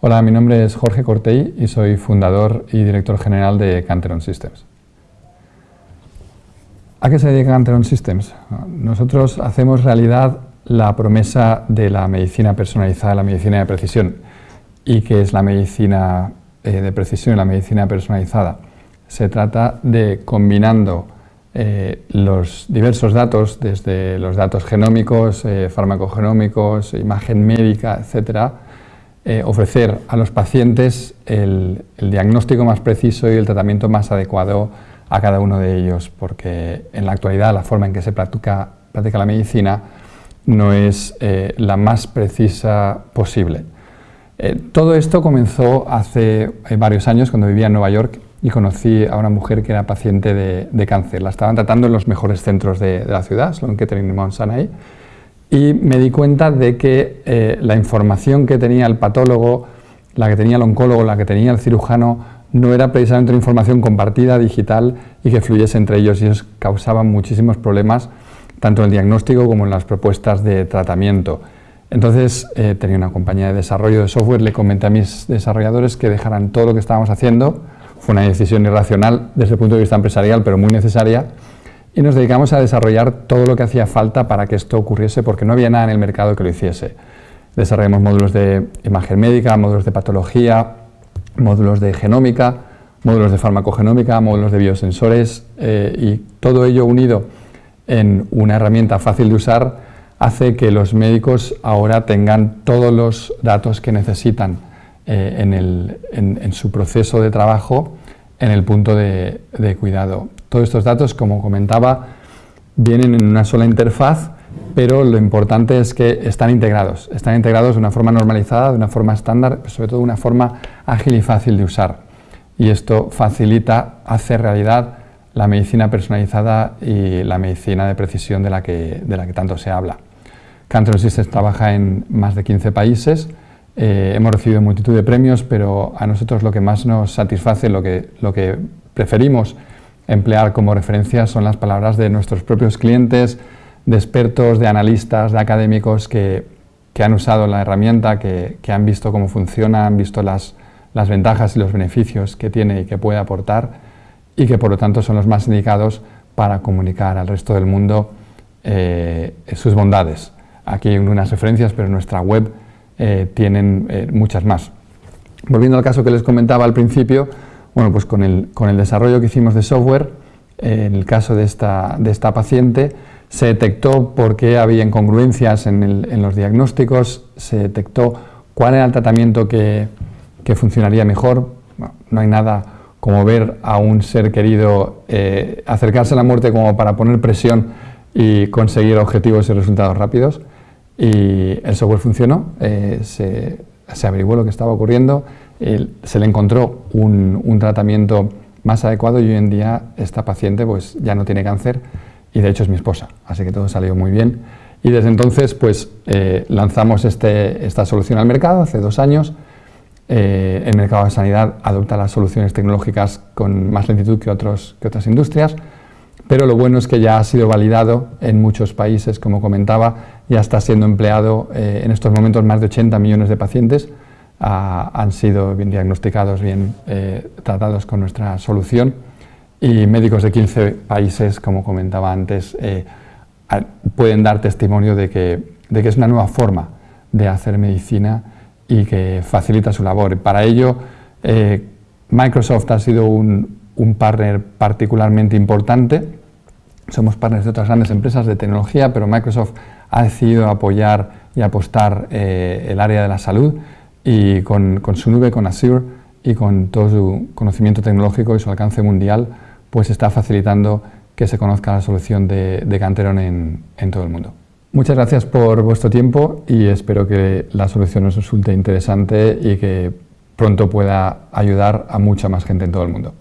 Hola, mi nombre es Jorge Cortey y soy fundador y director general de Canteron Systems. ¿A qué se dedica Canteron Systems? Nosotros hacemos realidad la promesa de la medicina personalizada, la medicina de precisión. ¿Y qué es la medicina eh, de precisión y la medicina personalizada? Se trata de combinando eh, los diversos datos, desde los datos genómicos, eh, farmacogenómicos, imagen médica, etcétera, ofrecer a los pacientes el, diagnóstico más preciso y el tratamiento más adecuado a cada uno de ellos, porque en la actualidad la forma en que se practica, la medicina no es eh, la más precisa posible. Eh, todo esto comenzó hace eh, varios años cuando vivía en Nueva York y conocí a una mujer que era paciente de, cáncer. La estaban tratando en los mejores centros de, la ciudad, Sloan Kettering y Mount Sinai, y me di cuenta de que la información que tenía el patólogo, la que tenía el oncólogo, la que tenía el cirujano, no era precisamente una información compartida, digital y que fluyese entre ellos y eso causaba muchísimos problemas tanto en el diagnóstico como en las propuestas de tratamiento. Entonces eh, tenía una compañía de desarrollo de software, le comenté a mis desarrolladores que dejaran todo lo que estábamos haciendo, fue una decisión irracional desde el punto de vista empresarial, pero muy necesaria, y nos dedicamos a desarrollar todo lo que hacía falta para que esto ocurriese, porque no había nada en el mercado que lo hiciese. Desarrollamos módulos de imagen médica, módulos de patología, módulos de genómica, módulos de farmacogenómica, módulos de biosensores eh, y todo ello unido en una herramienta fácil de usar hace que los médicos ahora tengan todos los datos que necesitan eh, en, su proceso de trabajo en el punto de, de cuidado. Todos estos datos, como comentaba, vienen en una sola interfaz pero lo importante es que están integrados, están integrados de una forma normalizada, de una forma estándar, sobre todo de una forma ágil y fácil de usar. Y esto facilita, hace realidad la medicina personalizada y la medicina de precisión de la que, de la que tanto se habla. Cantor Systems trabaja en más de 15 países, eh, hemos recibido multitud de premios, pero a nosotros lo que más nos satisface, lo que, lo que preferimos emplear como referencia son las palabras de nuestros propios clientes, de expertos, de analistas, de académicos que, han usado la herramienta, que, han visto cómo funciona, han visto las, ventajas y los beneficios que tiene y que puede aportar y que por lo tanto son los más indicados para comunicar al resto del mundo eh, sus bondades. Aquí hay unas referencias, pero en nuestra web eh, tienen eh, muchas más. Volviendo al caso que les comentaba al principio, bueno, pues con el, con el desarrollo que hicimos de software, en el caso de esta, de esta paciente, se detectó por qué había incongruencias en, los diagnósticos, se detectó cuál era el tratamiento que, funcionaría mejor. no hay nada como ver a un ser querido eh, acercarse a la muerte como para poner presión y conseguir objetivos y resultados rápidos. Y el software funcionó, eh, averiguó lo que estaba ocurriendo, se le encontró un, un, tratamiento más adecuado y hoy en día esta paciente pues, ya no tiene cáncer y de hecho es mi esposa, así que todo salió muy bien. Y desde entonces pues eh, lanzamos este, esta solución al mercado hace dos años. Eh, el mercado de sanidad adopta las soluciones tecnológicas con más lentitud que, otros, que otras industrias, pero lo bueno es que ya ha sido validado en muchos países, como comentaba, ya está siendo empleado eh, en estos momentos más de 80 millones de pacientes ah, han sido bien diagnosticados, bien tratados con nuestra solución y médicos de 15 países, como comentaba antes, eh, pueden dar testimonio de que, de que, es una nueva forma de hacer medicina y que facilita su labor. Para ello, eh, Microsoft ha sido un, un, partner particularmente importante. Somos partners de otras grandes empresas de tecnología, pero Microsoft ha decidido apoyar y apostar eh, el área de la salud y con, su nube, con Azure y con todo su conocimiento tecnológico y su alcance mundial, pues está facilitando que se conozca la solución de, de Canteron en, en todo el mundo. Muchas gracias por vuestro tiempo y espero que la solución os resulte interesante y que pronto pueda ayudar a mucha más gente en todo el mundo.